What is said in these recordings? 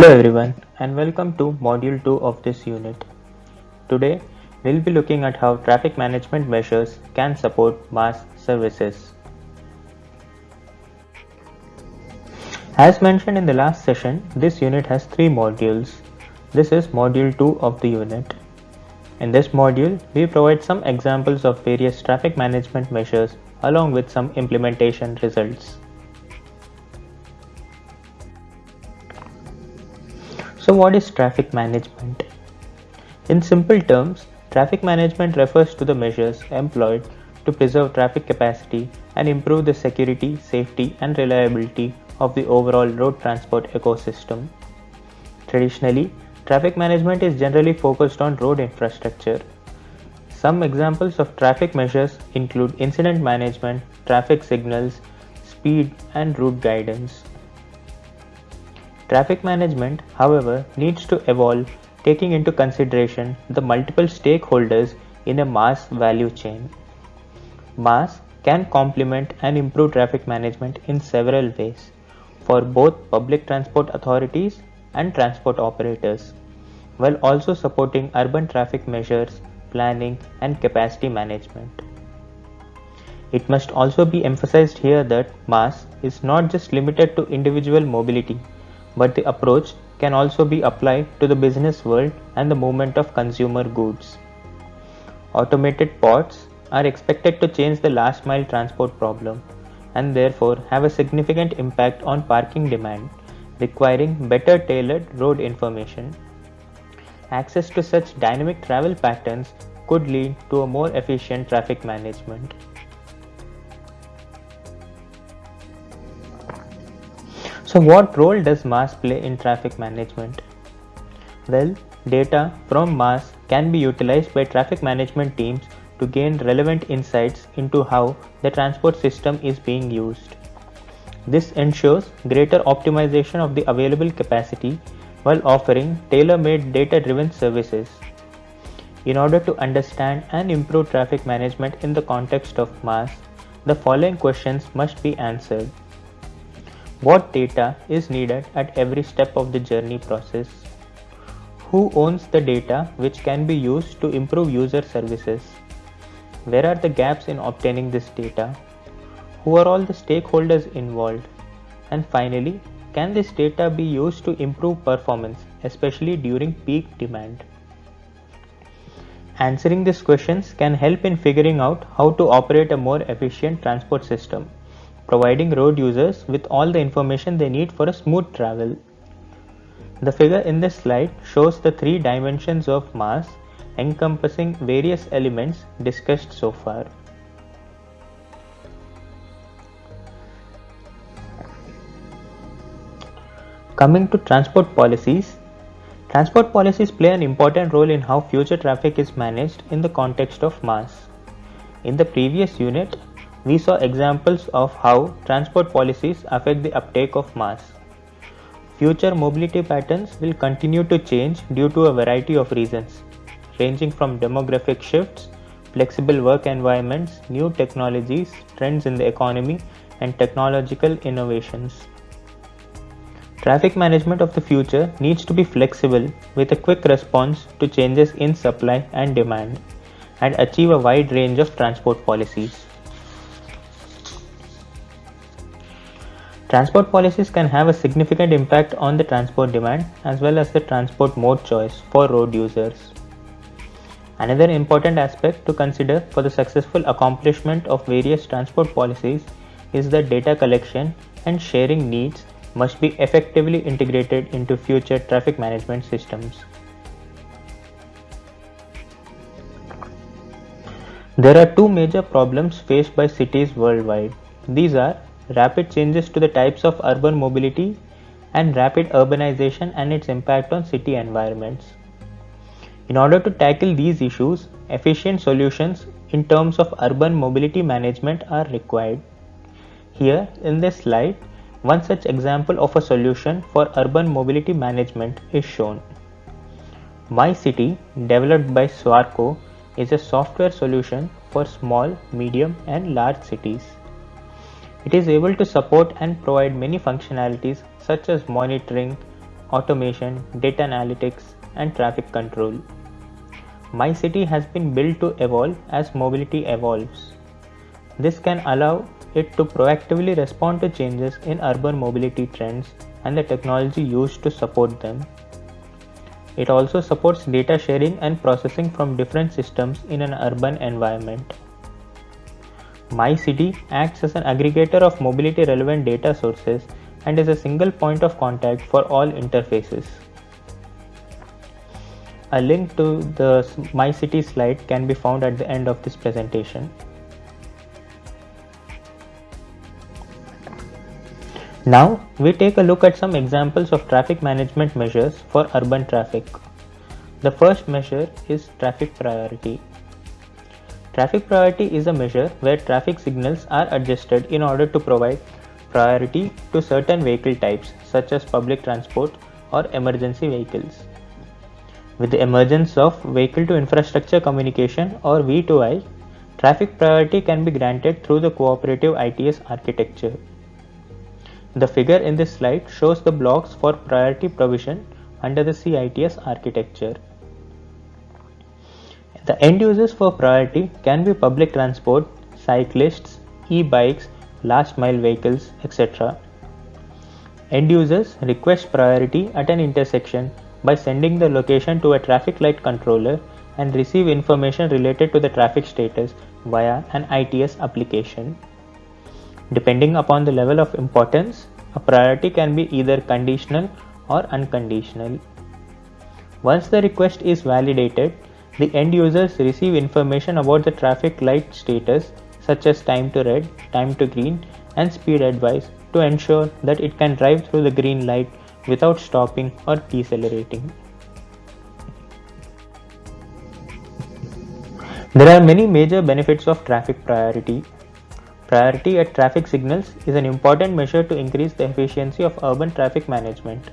Hello everyone and welcome to module 2 of this unit. Today we'll be looking at how traffic management measures can support MaaS services. As mentioned in the last session, this unit has three modules. This is module 2 of the unit. In this module, we provide some examples of various traffic management measures along with some implementation results. So what is traffic management? In simple terms, traffic management refers to the measures employed to preserve traffic capacity and improve the security, safety and reliability of the overall road transport ecosystem. Traditionally, traffic management is generally focused on road infrastructure. Some examples of traffic measures include incident management, traffic signals, speed and route guidance. Traffic management, however, needs to evolve taking into consideration the multiple stakeholders in a MaaS value chain. MaaS can complement and improve traffic management in several ways for both public transport authorities and transport operators, while also supporting urban traffic measures, planning, and capacity management. It must also be emphasized here that MaaS is not just limited to individual mobility but the approach can also be applied to the business world and the movement of consumer goods. Automated ports are expected to change the last mile transport problem and therefore have a significant impact on parking demand, requiring better tailored road information. Access to such dynamic travel patterns could lead to a more efficient traffic management. So what role does MaaS play in traffic management? Well, data from MaaS can be utilized by traffic management teams to gain relevant insights into how the transport system is being used. This ensures greater optimization of the available capacity while offering tailor-made data-driven services. In order to understand and improve traffic management in the context of MaaS, the following questions must be answered. What data is needed at every step of the journey process? Who owns the data which can be used to improve user services? Where are the gaps in obtaining this data? Who are all the stakeholders involved? And finally, can this data be used to improve performance, especially during peak demand? Answering these questions can help in figuring out how to operate a more efficient transport system providing road users with all the information they need for a smooth travel. The figure in this slide shows the three dimensions of MaaS encompassing various elements discussed so far. Coming to transport policies, transport policies play an important role in how future traffic is managed in the context of MaaS. In the previous unit, we saw examples of how transport policies affect the uptake of MaaS. Future mobility patterns will continue to change due to a variety of reasons, ranging from demographic shifts, flexible work environments, new technologies, trends in the economy, and technological innovations. Traffic management of the future needs to be flexible with a quick response to changes in supply and demand and achieve a wide range of transport policies. Transport policies can have a significant impact on the transport demand as well as the transport mode choice for road users. Another important aspect to consider for the successful accomplishment of various transport policies is that data collection and sharing needs must be effectively integrated into future traffic management systems. There are two major problems faced by cities worldwide. These are rapid changes to the types of urban mobility, and rapid urbanization and its impact on city environments. In order to tackle these issues, efficient solutions in terms of urban mobility management are required. Here in this slide, one such example of a solution for urban mobility management is shown. MyCity, developed by Swarco, is a software solution for small, medium and large cities. It is able to support and provide many functionalities such as monitoring, automation, data analytics, and traffic control. MyCity has been built to evolve as mobility evolves. This can allow it to proactively respond to changes in urban mobility trends and the technology used to support them. It also supports data sharing and processing from different systems in an urban environment. MyCity acts as an aggregator of mobility relevant data sources and is a single point of contact for all interfaces. A link to the MyCity slide can be found at the end of this presentation. Now we take a look at some examples of traffic management measures for urban traffic. The first measure is traffic priority. Traffic priority is a measure where traffic signals are adjusted in order to provide priority to certain vehicle types such as public transport or emergency vehicles. With the emergence of vehicle to infrastructure communication or V2I, traffic priority can be granted through the cooperative ITS architecture. The figure in this slide shows the blocks for priority provision under the CITS architecture. The end users for priority can be public transport, cyclists, e-bikes, last mile vehicles, etc. End users request priority at an intersection by sending the location to a traffic light controller and receive information related to the traffic status via an ITS application. Depending upon the level of importance, a priority can be either conditional or unconditional. Once the request is validated, the end users receive information about the traffic light status such as time to red, time to green and speed advice to ensure that it can drive through the green light without stopping or decelerating. There are many major benefits of traffic priority. Priority at traffic signals is an important measure to increase the efficiency of urban traffic management.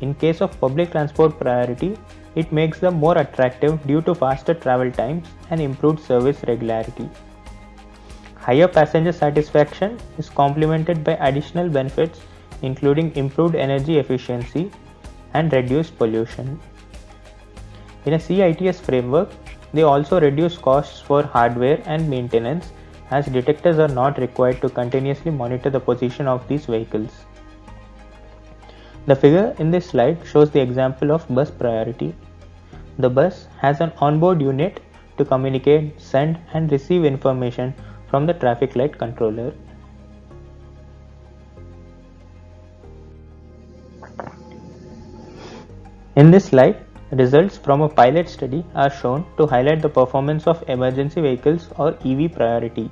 In case of public transport priority, it makes them more attractive due to faster travel times and improved service regularity. Higher passenger satisfaction is complemented by additional benefits including improved energy efficiency and reduced pollution. In a CITS framework, they also reduce costs for hardware and maintenance as detectors are not required to continuously monitor the position of these vehicles. The figure in this slide shows the example of bus priority. The bus has an onboard unit to communicate, send and receive information from the traffic light controller. In this slide, results from a pilot study are shown to highlight the performance of emergency vehicles or EV priority.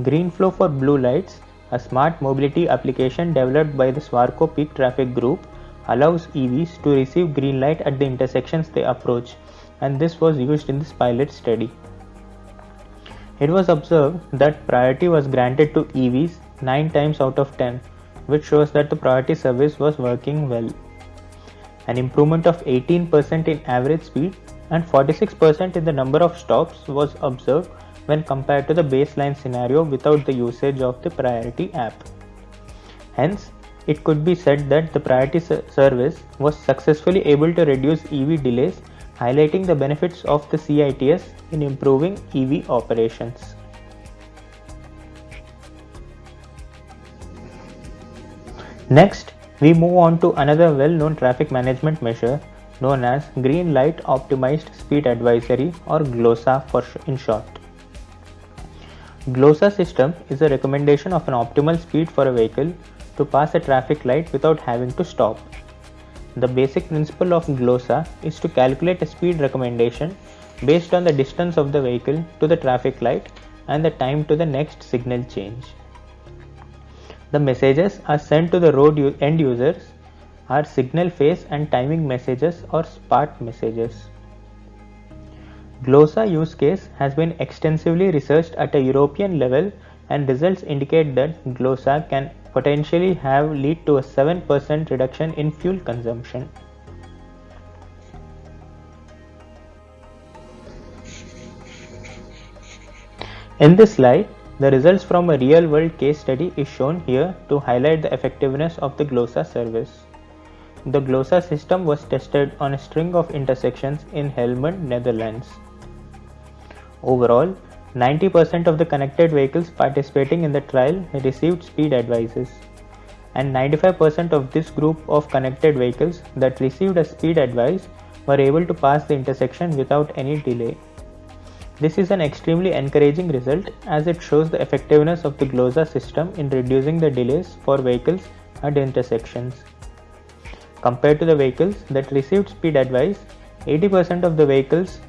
GreenFlow for blue lights, a smart mobility application developed by the Swarco Peek Traffic Group, allows EVs to receive green light at the intersections they approach, and this was used in this pilot study. It was observed that priority was granted to EVs 9 times out of 10, which shows that the priority service was working well. An improvement of 18% in average speed and 46% in the number of stops was observed when compared to the baseline scenario without the usage of the priority app. Hence, it could be said that the priority service was successfully able to reduce EV delays, highlighting the benefits of the CITS in improving EV operations. Next, we move on to another well-known traffic management measure known as Green Light Optimized Speed Advisory or GLOSA for in short. GLOSA system is a recommendation of an optimal speed for a vehicle to pass a traffic light without having to stop. The basic principle of GLOSA is to calculate a speed recommendation based on the distance of the vehicle to the traffic light and the time to the next signal change. The messages are sent to the road end users are signal phase and timing messages or SPaT messages. GLOSA use case has been extensively researched at a European level and results indicate that GLOSA can potentially have lead to a 7% reduction in fuel consumption. In this slide, the results from a real-world case study is shown here to highlight the effectiveness of the GLOSA service. the GLOSA system was tested on a string of intersections in Helmond, Netherlands. Overall, 90% of the connected vehicles participating in the trial received speed advices, and 95% of this group of connected vehicles that received a speed advice were able to pass the intersection without any delay. This is an extremely encouraging result as it shows the effectiveness of the GLOSA system in reducing the delays for vehicles at intersections. Compared to the vehicles that received speed advice, 80% of the vehicles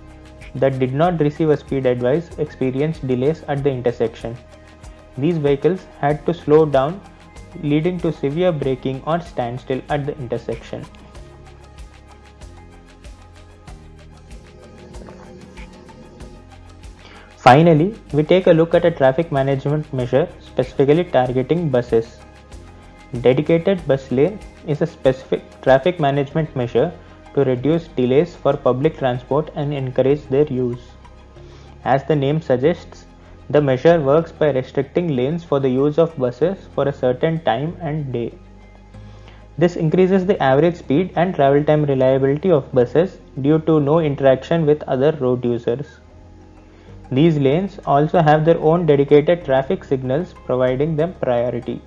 that did not receive a speed advice experienced delays at the intersection. These vehicles had to slow down leading to severe braking or standstill at the intersection. Finally, we take a look at a traffic management measure specifically targeting buses. Dedicated bus lane is a specific traffic management measure to reduce delays for public transport and encourage their use. As the name suggests, the measure works by restricting lanes for the use of buses for a certain time and day. This increases the average speed and travel time reliability of buses due to no interaction with other road users. These lanes also have their own dedicated traffic signals providing them priority.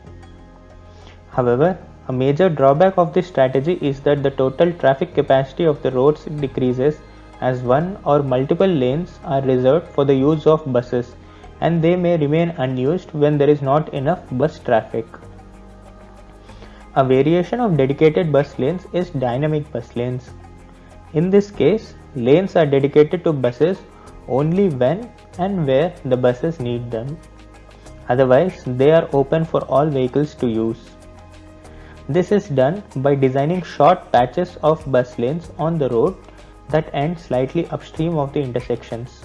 However, a major drawback of this strategy is that the total traffic capacity of the roads decreases as one or multiple lanes are reserved for the use of buses and they may remain unused when there is not enough bus traffic. A variation of dedicated bus lanes is dynamic bus lanes. In this case, lanes are dedicated to buses only when and where the buses need them. Otherwise, they are open for all vehicles to use. This is done by designing short patches of bus lanes on the road that end slightly upstream of the intersections.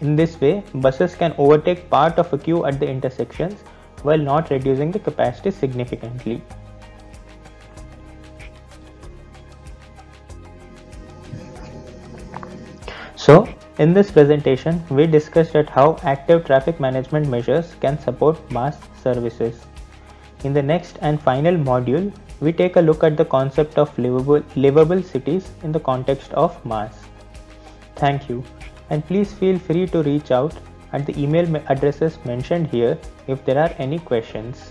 In this way, buses can overtake part of a queue at the intersections while not reducing the capacity significantly. So, in this presentation, we discussed at how active traffic management measures can support MaaS services. In the next and final module, we take a look at the concept of livable, livable cities in the context of MaaS. Thank you, and please feel free to reach out at the email addresses mentioned here if there are any questions.